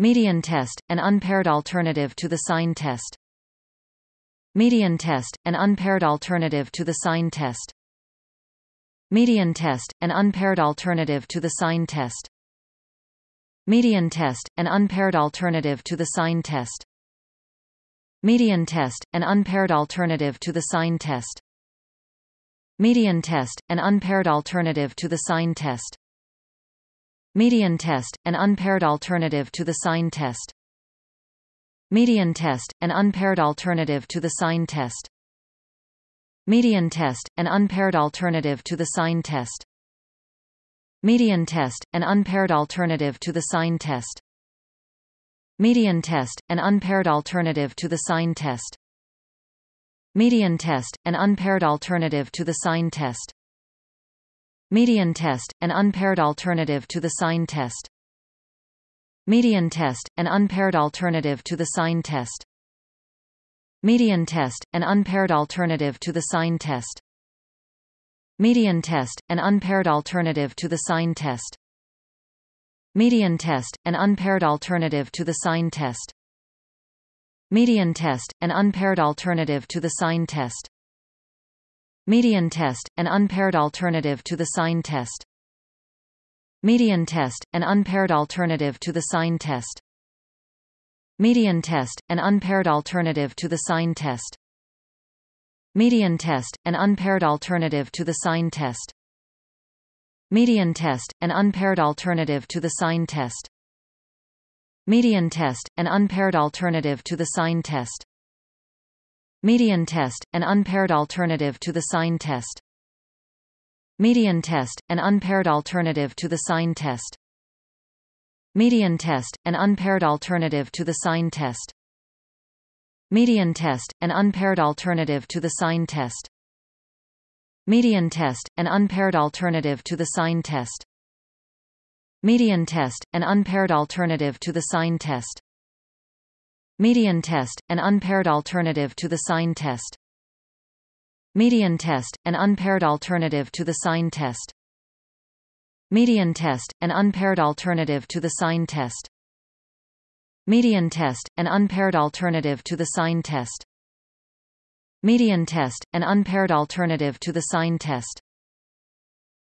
Median test, an unpaired alternative to the sign test. Median test, an unpaired alternative to the sign test. Median test, an unpaired alternative to the sign test. Median test, an unpaired alternative to the sign test. Median test, an unpaired alternative to the sign test. Median test, an unpaired alternative to the sign test. Median test, an unpaired alternative to the sign test. Median test, an unpaired alternative to the sign test. Median test, an unpaired alternative to the sign test. Median test, an unpaired alternative to the sign test. Median test, an unpaired alternative to the sign test. Median test, an unpaired alternative to the sign test. Median test, an unpaired alternative to the sign test. Median test, an unpaired alternative to the sign test. Median test, an unpaired alternative to the sign test. Median test, an unpaired alternative to the sign test. Median test, an unpaired alternative to the sign test. Median test, an unpaired alternative to the sign test. Median test, an unpaired alternative to the sign test. Median test, an unpaired alternative to the sign test. Median test, an unpaired alternative to the sign test. Median test, an unpaired alternative to the sign test. Median test, an unpaired alternative to the sign test. Median test, an unpaired alternative to the sign test. Median test, an unpaired alternative to the sign test. Median test, an unpaired alternative to the sign test. Median test, an unpaired alternative to the sign test. Median test, an unpaired alternative to the sign test. Median test, an unpaired alternative to the sign test. Median test, an unpaired alternative to the sign test. Median test, an unpaired alternative to the sign test. Median test, an unpaired alternative to the sign test. Median test, an unpaired alternative to the sign test. Median test, an unpaired alternative to the sign test. Median test, an unpaired alternative to the sign test.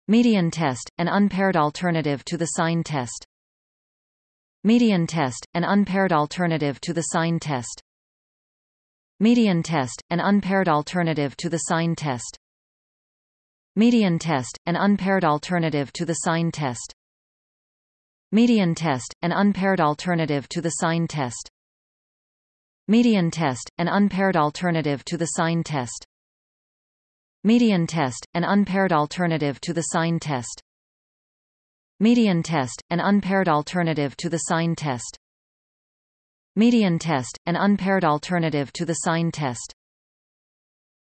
Median test, an unpaired alternative to the sign test. Median test, an unpaired alternative to the sign test. Median test, an unpaired alternative to the sign test. Median test, an unpaired alternative to the sign test. Median test, an unpaired alternative to the sign test. Median test, an unpaired alternative to the sign test. Median test, an unpaired alternative to the sign test. Median test, an unpaired alternative to the sign test. Median test, an unpaired alternative to the sign test.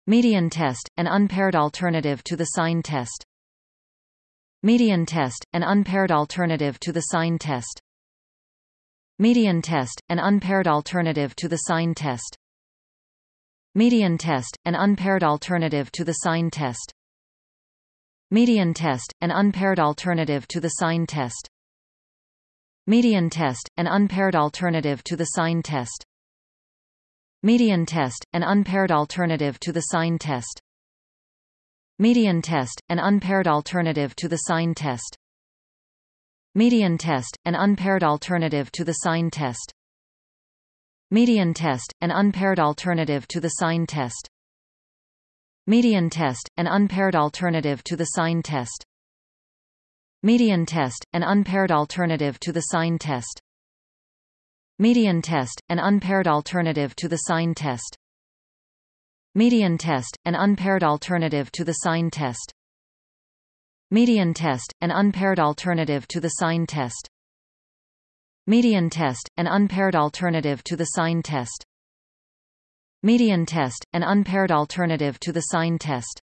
Median test, an unpaired alternative to the sign test. Median test, an unpaired alternative to the sign test. Median test, an unpaired alternative to the sign test. Median test, an unpaired alternative to the sign test. Median test, an unpaired alternative to the sign test. Median test, an unpaired alternative to the sign test. Median test, an unpaired alternative to the sign test. Median test, an unpaired alternative to the sign test. Median test, an unpaired alternative to the sign test. Median test, an unpaired alternative to the sign test. Median test, an unpaired alternative to the sign test. Median test, an unpaired alternative to the sign test. Median test, an unpaired alternative to the sign test. Median test, an unpaired alternative to the sign test. Median test, an unpaired alternative to the sign test. Median test, an unpaired alternative to the sign test. Median test, an unpaired alternative to the sign test.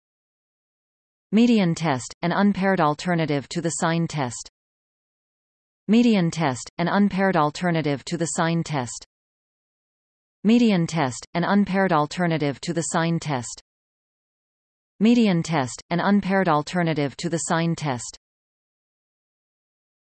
Median test, an unpaired alternative to the sign test. Median test, an unpaired alternative to the sign test. Median test, an unpaired alternative to the sign test. Median test, an unpaired alternative to the sign test.